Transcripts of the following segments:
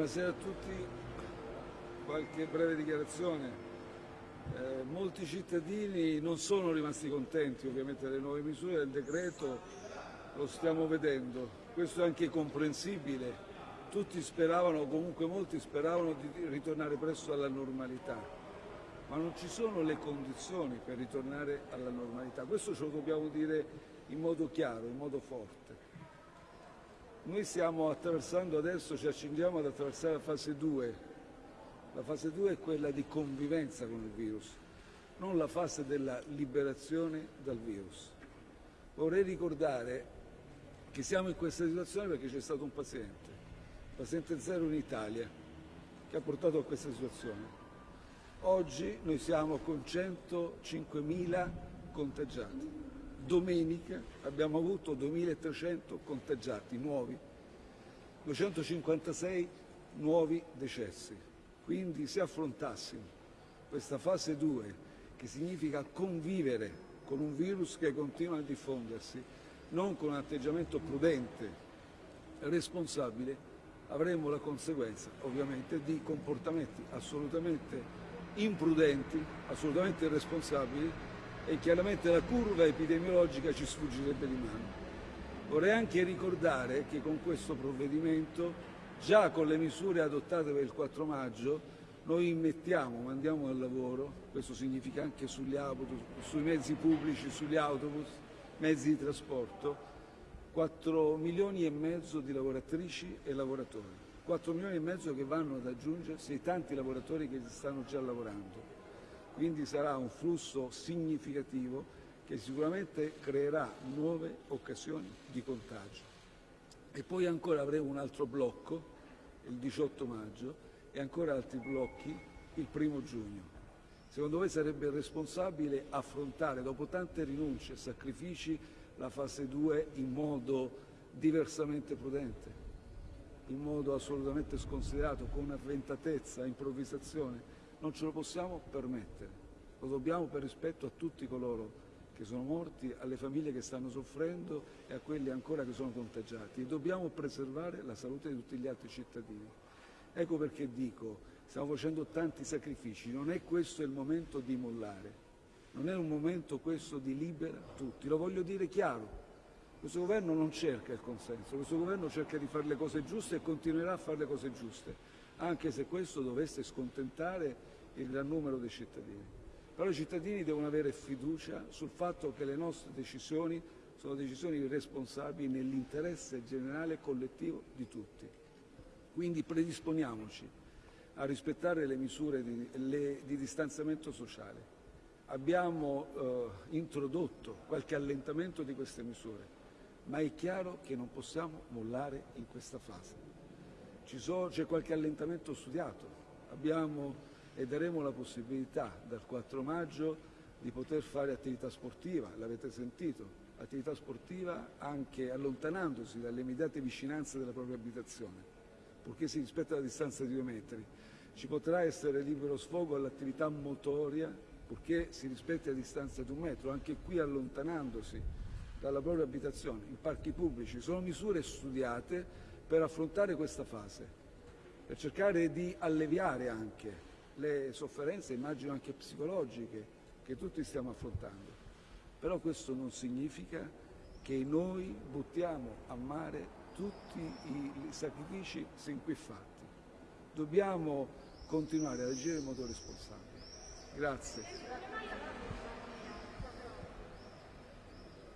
Buonasera a tutti, qualche breve dichiarazione. Eh, molti cittadini non sono rimasti contenti ovviamente delle nuove misure del decreto, lo stiamo vedendo, questo è anche comprensibile, tutti speravano, comunque molti speravano di ritornare presto alla normalità, ma non ci sono le condizioni per ritornare alla normalità, questo ce lo dobbiamo dire in modo chiaro, in modo forte. Noi stiamo attraversando adesso, ci accingiamo ad attraversare la fase 2. La fase 2 è quella di convivenza con il virus, non la fase della liberazione dal virus. Vorrei ricordare che siamo in questa situazione perché c'è stato un paziente, paziente zero in Italia, che ha portato a questa situazione. Oggi noi siamo con 105.000 contagiati domenica abbiamo avuto 2.300 contagiati nuovi, 256 nuovi decessi. Quindi se affrontassimo questa fase 2, che significa convivere con un virus che continua a diffondersi, non con un atteggiamento prudente, e responsabile, avremmo la conseguenza ovviamente di comportamenti assolutamente imprudenti, assolutamente irresponsabili e chiaramente la curva epidemiologica ci sfuggirebbe di mano. Vorrei anche ricordare che con questo provvedimento, già con le misure adottate per il 4 maggio, noi immettiamo, mandiamo al lavoro, questo significa anche sugli autobus, sui mezzi pubblici, sugli autobus, mezzi di trasporto, 4 milioni e mezzo di lavoratrici e lavoratori. 4 milioni e mezzo che vanno ad aggiungersi ai tanti lavoratori che stanno già lavorando quindi sarà un flusso significativo che sicuramente creerà nuove occasioni di contagio. E poi ancora avremo un altro blocco il 18 maggio e ancora altri blocchi il primo giugno. Secondo me sarebbe responsabile affrontare dopo tante rinunce e sacrifici la fase 2 in modo diversamente prudente, in modo assolutamente sconsiderato, con avventatezza, improvvisazione, non ce lo possiamo permettere, lo dobbiamo per rispetto a tutti coloro che sono morti, alle famiglie che stanno soffrendo e a quelli ancora che sono contagiati dobbiamo preservare la salute di tutti gli altri cittadini. Ecco perché dico, stiamo facendo tanti sacrifici, non è questo il momento di mollare, non è un momento questo di libera tutti, lo voglio dire chiaro. Questo governo non cerca il consenso, questo governo cerca di fare le cose giuste e continuerà a fare le cose giuste, anche se questo dovesse scontentare il gran numero dei cittadini. Però i cittadini devono avere fiducia sul fatto che le nostre decisioni sono decisioni responsabili nell'interesse generale e collettivo di tutti. Quindi predisponiamoci a rispettare le misure di, le, di distanziamento sociale. Abbiamo eh, introdotto qualche allentamento di queste misure, ma è chiaro che non possiamo mollare in questa fase. C'è qualche allentamento studiato, abbiamo e daremo la possibilità dal 4 maggio di poter fare attività sportiva, l'avete sentito, attività sportiva anche allontanandosi dalle immediate vicinanze della propria abitazione, purché si rispetta la distanza di due metri. Ci potrà essere libero sfogo all'attività motoria, purché si rispetti la distanza di un metro, anche qui allontanandosi dalla propria abitazione, in parchi pubblici. Sono misure studiate per affrontare questa fase, per cercare di alleviare anche le sofferenze, immagino anche psicologiche, che tutti stiamo affrontando. Però questo non significa che noi buttiamo a mare tutti i sacrifici sin qui fatti. Dobbiamo continuare ad agire in modo responsabile. Grazie.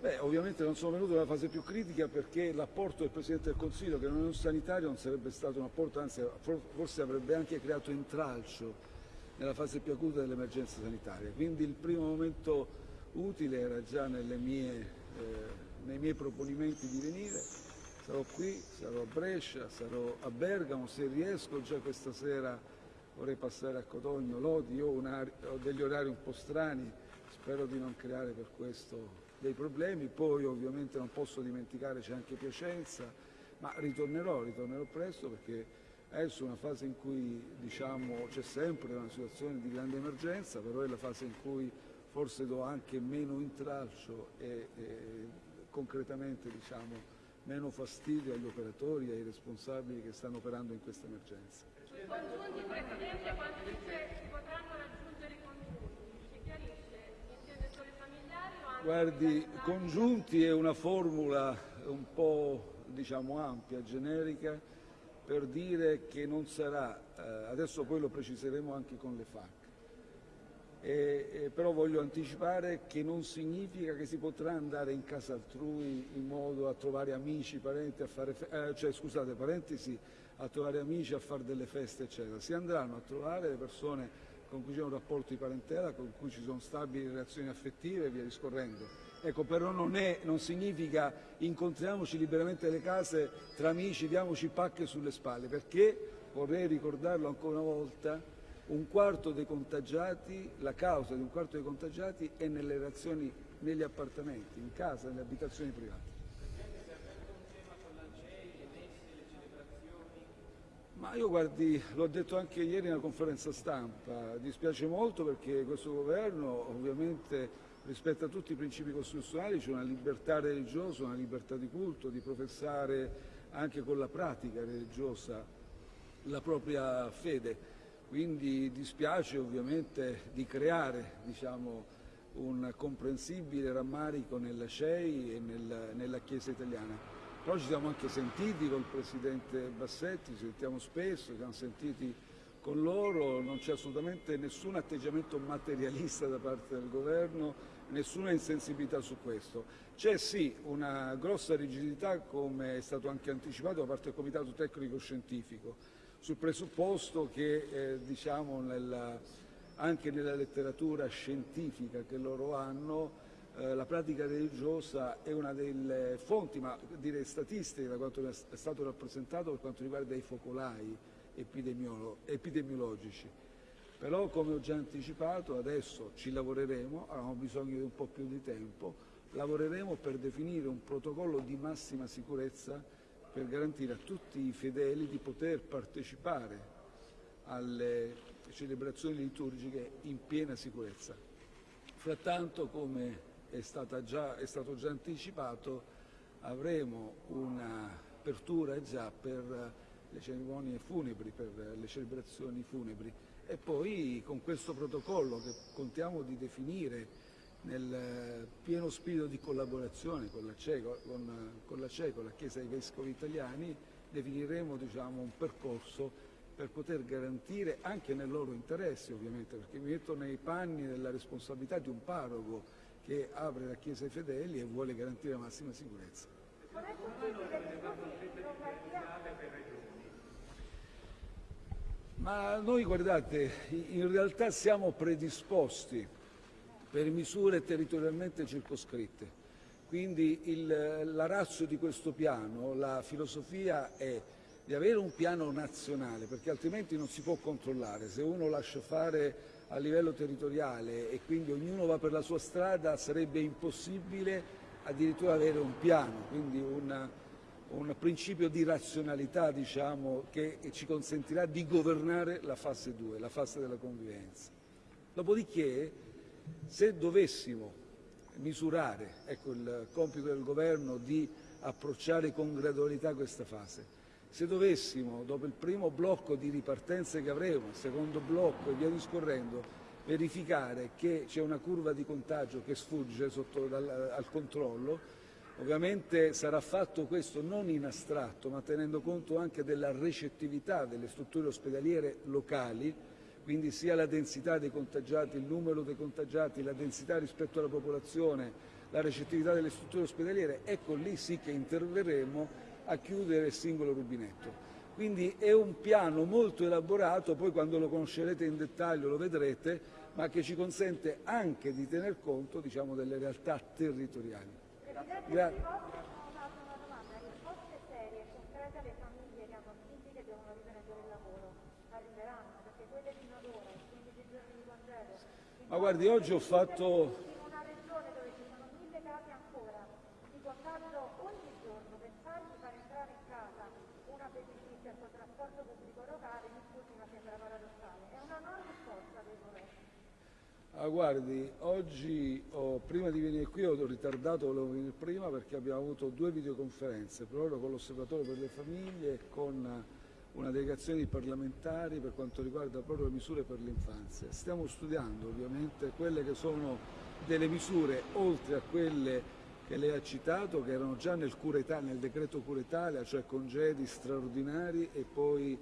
Beh, ovviamente non sono venuto nella fase più critica perché l'apporto del Presidente del Consiglio, che non è un sanitario, non sarebbe stato un apporto, anzi forse avrebbe anche creato intralcio nella fase più acuta dell'emergenza sanitaria. Quindi il primo momento utile era già mie, eh, nei miei proponimenti di venire. Sarò qui, sarò a Brescia, sarò a Bergamo, se riesco già questa sera vorrei passare a Cotogno, Lodi, io ho degli orari un po' strani, spero di non creare per questo dei problemi, poi ovviamente non posso dimenticare c'è anche Piacenza, ma ritornerò, ritornerò presto perché Adesso è una fase in cui diciamo, c'è sempre una situazione di grande emergenza, però è la fase in cui forse do anche meno intralcio e, e concretamente diciamo, meno fastidio agli operatori e ai responsabili che stanno operando in questa emergenza. Congiunti, Presidente, quando dice si potranno raggiungere i congiunti, ci chiarisce, intende solo i familiari o anche Guardi, congiunti è una formula un po' diciamo ampia, generica, per dire che non sarà, eh, adesso poi lo preciseremo anche con le FAC, E- e però voglio anticipare che non significa che si potrà andare in casa altrui in modo a trovare amici, parenti, a fare, eh, cioè scusate, parenti sì, a trovare amici, a fare delle feste, eccetera. Si andranno a trovare le persone con cui c'è un rapporto di parentela, con cui ci sono stabili relazioni affettive e via discorrendo. Ecco, però non, è, non significa incontriamoci liberamente nelle case tra amici, diamoci pacche sulle spalle, perché, vorrei ricordarlo ancora una volta, un quarto dei contagiati, la causa di un quarto dei contagiati è nelle relazioni negli appartamenti, in casa, nelle abitazioni private. Ma io guardi, l'ho detto anche ieri nella conferenza stampa, dispiace molto perché questo governo ovviamente rispetta tutti i principi costituzionali, c'è una libertà religiosa, una libertà di culto, di professare anche con la pratica religiosa la propria fede. Quindi dispiace ovviamente di creare diciamo, un comprensibile rammarico nella CEI e nel- nella Chiesa italiana. Però ci siamo anche sentiti col Presidente Bassetti, ci sentiamo spesso, ci siamo sentiti con loro, non c'è assolutamente nessun atteggiamento materialista da parte del governo, nessuna insensibilità su questo. C'è sì una grossa rigidità, come è stato anche anticipato da parte del Comitato Tecnico Scientifico, sul presupposto che eh, diciamo nella- anche nella letteratura scientifica che loro hanno eh, la pratica religiosa è una delle fonti, ma direi statistiche, da quanto è stato rappresentato per quanto riguarda i focolai epidemiolo- epidemiologici. Però, come ho già anticipato, adesso ci lavoreremo, abbiamo bisogno di un po' più di tempo, lavoreremo per definire un protocollo di massima sicurezza per garantire a tutti i fedeli di poter partecipare alle celebrazioni liturgiche in piena sicurezza. Frattanto, come è, già- è stato già anticipato, avremo un'apertura già per le cerimonie funebri, per le celebrazioni funebri e poi con questo protocollo che contiamo di definire nel pieno spirito di collaborazione con la CE, con, con la, CE, la Chiesa dei Vescovi Italiani, definiremo diciamo, un percorso per poter garantire anche nel loro interesse ovviamente, perché mi metto nei panni della responsabilità di un parroco che apre la Chiesa ai fedeli e vuole garantire la massima sicurezza. Non è possibile che così in Lombardia Ma noi guardate, in realtà siamo predisposti per misure territorialmente circoscritte. Quindi il- la razza di questo piano, la filosofia è di avere un piano nazionale, perché altrimenti non si può controllare. Se uno lascia fare a livello territoriale e quindi ognuno va per la sua strada, sarebbe impossibile addirittura avere un piano, quindi un, un principio di razionalità diciamo, che ci consentirà di governare la fase 2, la fase della convivenza. Dopodiché, se dovessimo misurare, ecco il compito del governo di approcciare con gradualità questa fase, se dovessimo, dopo il primo blocco di ripartenza che avremo, il secondo blocco e via discorrendo, verificare che c'è una curva di contagio che sfugge sotto dal- al controllo, ovviamente sarà fatto questo non in astratto, ma tenendo conto anche della recettività delle strutture ospedaliere locali, quindi sia la densità dei contagiati, il numero dei contagiati, la densità rispetto alla popolazione, la recettività delle strutture ospedaliere, ecco lì sì che interverremo a chiudere il singolo rubinetto. Quindi è un piano molto elaborato, poi quando lo conoscerete in dettaglio lo vedrete, ma che ci consente anche di tener conto diciamo, delle realtà territoriali. Presidente, Gra- vi posso fare una domanda? Risposte serie e concrete alle famiglie che hanno figli che devono riprendere il lavoro arriveranno, perché quelle fino ad ora, i 15 giorni di congelo, Ma guardi, oggi ho fatto in una regione dove ci sono mille casi ancora di contagio ogni giorno, pensare di far entrare in casa una babysitter col trasporto pubblico locale, mi scusi ma sembra paradossale, è una non risposta del governo. Ah, guardi, oggi ho- prima di venire qui ho ritardato, volevo venire prima perché abbiamo avuto due videoconferenze, proprio con l'Osservatorio per le famiglie e con una delegazione di parlamentari per quanto riguarda proprio le misure per l'infanzia. Stiamo studiando ovviamente quelle che sono delle misure oltre a quelle che lei ha citato, che erano già nel, Italia- nel decreto Cura Italia, cioè congedi straordinari e poi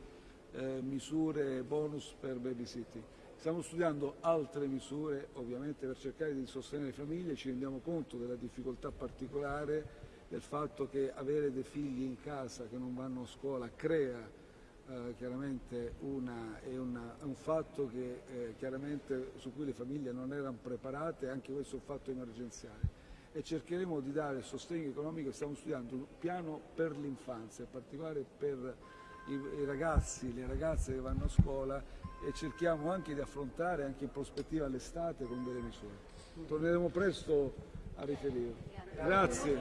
eh, misure bonus per babysitting. Stiamo studiando altre misure ovviamente per cercare di sostenere le famiglie, ci rendiamo conto della difficoltà particolare del fatto che avere dei figli in casa che non vanno a scuola crea eh, chiaramente una, è, una- è un fatto che, eh, chiaramente su cui le famiglie non erano preparate, anche questo è un fatto emergenziale. E cercheremo di dare sostegno economico, stiamo studiando un piano per l'infanzia, in particolare per i, i ragazzi, le ragazze che vanno a scuola e cerchiamo anche di affrontare anche in prospettiva l'estate con delle misure. Torneremo presto a riferire. Grazie.